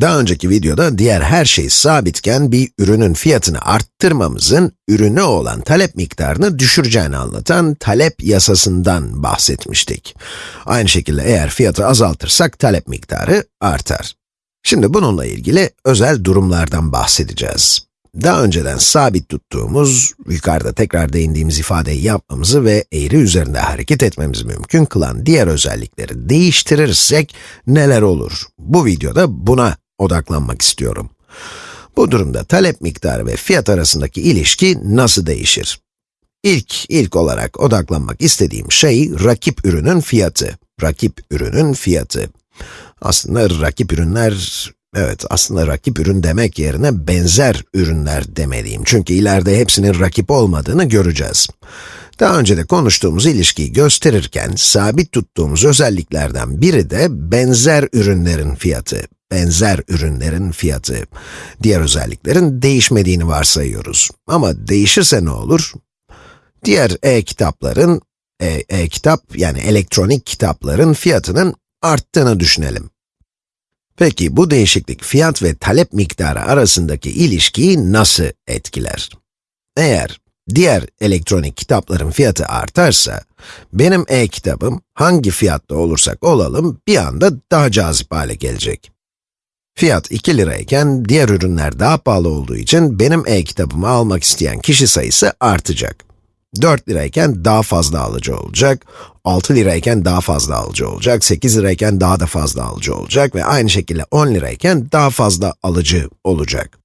Daha önceki videoda diğer her şey sabitken bir ürünün fiyatını arttırmamızın ürüne olan talep miktarını düşüreceğini anlatan talep yasasından bahsetmiştik. Aynı şekilde eğer fiyatı azaltırsak talep miktarı artar. Şimdi bununla ilgili özel durumlardan bahsedeceğiz. Daha önceden sabit tuttuğumuz, yukarıda tekrar değindiğimiz ifadeyi yapmamızı ve eğri üzerinde hareket etmemizi mümkün kılan diğer özellikleri değiştirirsek neler olur? Bu videoda buna odaklanmak istiyorum. Bu durumda talep miktarı ve fiyat arasındaki ilişki nasıl değişir? İlk, ilk olarak odaklanmak istediğim şey rakip ürünün fiyatı. Rakip ürünün fiyatı. Aslında rakip ürünler, evet aslında rakip ürün demek yerine benzer ürünler demeliyim. Çünkü ileride hepsinin rakip olmadığını göreceğiz. Daha önce de konuştuğumuz ilişkiyi gösterirken, sabit tuttuğumuz özelliklerden biri de benzer ürünlerin fiyatı benzer ürünlerin fiyatı. Diğer özelliklerin değişmediğini varsayıyoruz. Ama değişirse ne olur? Diğer e-kitapların, e-kitap e yani elektronik kitapların fiyatının arttığını düşünelim. Peki bu değişiklik fiyat ve talep miktarı arasındaki ilişkiyi nasıl etkiler? Eğer diğer elektronik kitapların fiyatı artarsa, benim e-kitabım hangi fiyatta olursak olalım bir anda daha cazip hale gelecek. Fiyat 2 lirayken diğer ürünler daha pahalı olduğu için benim e-kitabımı almak isteyen kişi sayısı artacak. 4 lirayken daha fazla alıcı olacak, 6 lirayken daha fazla alıcı olacak, 8 lirayken daha da fazla alıcı olacak ve aynı şekilde 10 lirayken daha fazla alıcı olacak.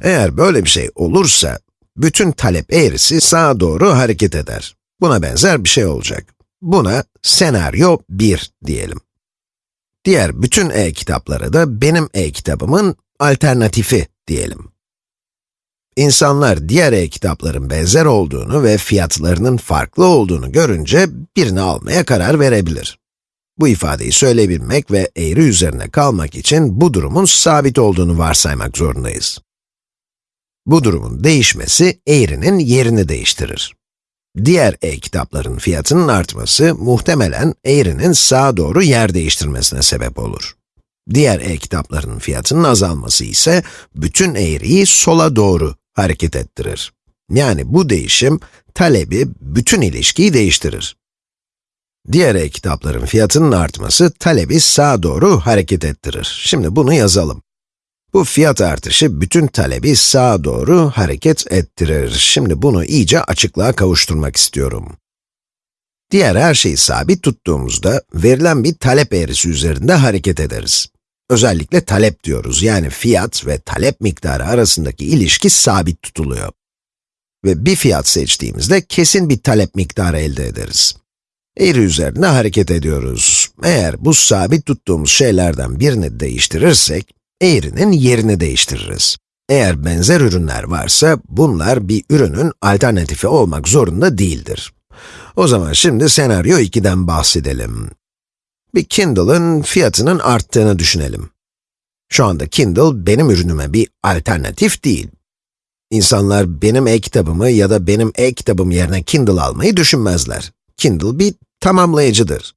Eğer böyle bir şey olursa, bütün talep eğrisi sağa doğru hareket eder. Buna benzer bir şey olacak. Buna senaryo 1 diyelim. Diğer bütün e-kitapları da benim e-kitabımın alternatifi diyelim. İnsanlar diğer e-kitapların benzer olduğunu ve fiyatlarının farklı olduğunu görünce birini almaya karar verebilir. Bu ifadeyi söyleyebilmek ve eğri üzerine kalmak için bu durumun sabit olduğunu varsaymak zorundayız. Bu durumun değişmesi eğrinin yerini değiştirir. Diğer e-kitapların fiyatının artması, muhtemelen eğrinin sağa doğru yer değiştirmesine sebep olur. Diğer e-kitapların fiyatının azalması ise, bütün eğriyi sola doğru hareket ettirir. Yani bu değişim, talebi, bütün ilişkiyi değiştirir. Diğer e-kitapların fiyatının artması, talebi sağa doğru hareket ettirir. Şimdi bunu yazalım. Bu fiyat artışı bütün talebi sağa doğru hareket ettirir. Şimdi bunu iyice açıklığa kavuşturmak istiyorum. Diğer her şeyi sabit tuttuğumuzda, verilen bir talep eğrisi üzerinde hareket ederiz. Özellikle talep diyoruz, yani fiyat ve talep miktarı arasındaki ilişki sabit tutuluyor. Ve bir fiyat seçtiğimizde kesin bir talep miktarı elde ederiz. Eğri üzerinde hareket ediyoruz. Eğer bu sabit tuttuğumuz şeylerden birini değiştirirsek, eğrinin yerini değiştiririz. Eğer benzer ürünler varsa, bunlar bir ürünün alternatifi olmak zorunda değildir. O zaman şimdi senaryo 2'den bahsedelim. Bir Kindle'ın fiyatının arttığını düşünelim. Şu anda Kindle benim ürünüme bir alternatif değil. İnsanlar benim e-kitabımı ya da benim e-kitabım yerine Kindle almayı düşünmezler. Kindle bir tamamlayıcıdır.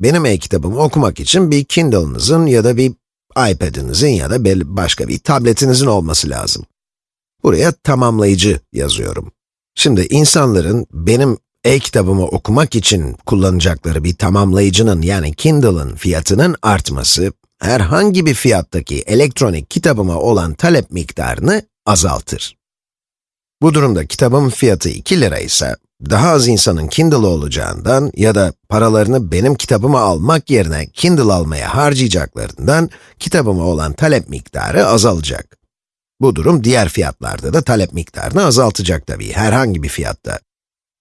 Benim e-kitabımı okumak için bir Kindle'ınızın ya da bir iPad'inizin ya da başka bir tabletinizin olması lazım. Buraya tamamlayıcı yazıyorum. Şimdi insanların benim e-kitabımı okumak için kullanacakları bir tamamlayıcının yani Kindle'ın fiyatının artması, herhangi bir fiyattaki elektronik kitabıma olan talep miktarını azaltır. Bu durumda kitabın fiyatı 2 lira ise, daha az insanın Kindle olacağından ya da paralarını benim kitabımı almak yerine Kindle almaya harcayacaklarından kitabıma olan talep miktarı azalacak. Bu durum diğer fiyatlarda da talep miktarını azaltacak tabii, herhangi bir fiyatta.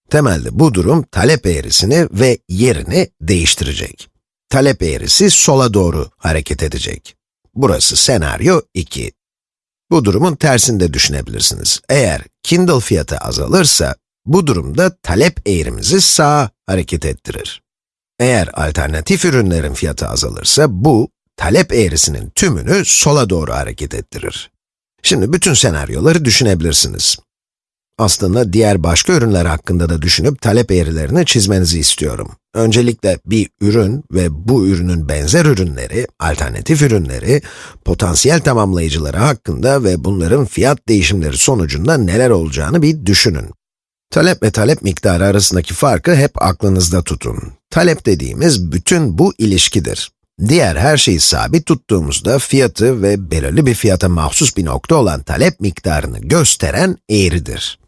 Temelde bu durum talep eğrisini ve yerini değiştirecek. Talep eğrisi sola doğru hareket edecek. Burası senaryo 2. Bu durumun tersini de düşünebilirsiniz. Eğer Kindle fiyatı azalırsa, bu durumda talep eğrimizi sağa hareket ettirir. Eğer alternatif ürünlerin fiyatı azalırsa, bu, talep eğrisinin tümünü sola doğru hareket ettirir. Şimdi bütün senaryoları düşünebilirsiniz. Aslında diğer başka ürünler hakkında da düşünüp talep eğrilerini çizmenizi istiyorum. Öncelikle bir ürün ve bu ürünün benzer ürünleri, alternatif ürünleri, potansiyel tamamlayıcıları hakkında ve bunların fiyat değişimleri sonucunda neler olacağını bir düşünün. Talep ve talep miktarı arasındaki farkı hep aklınızda tutun. Talep dediğimiz bütün bu ilişkidir. Diğer her şeyi sabit tuttuğumuzda fiyatı ve belirli bir fiyata mahsus bir nokta olan talep miktarını gösteren eğridir.